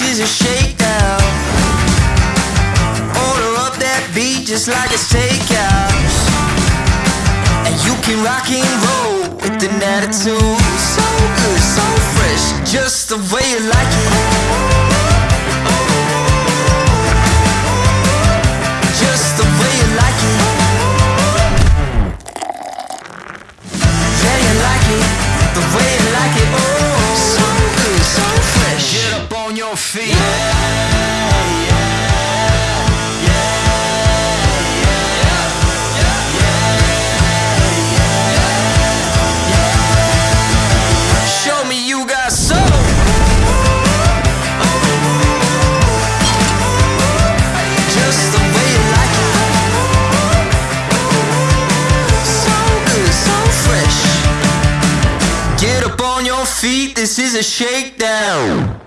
is a shakedown. Order up that beat just like it's takeout. And you can rock and roll with an attitude. So good, so fresh, just the way you like it. Just the way you like it. Yeah, you like it. The way up on your feet, this is a shakedown.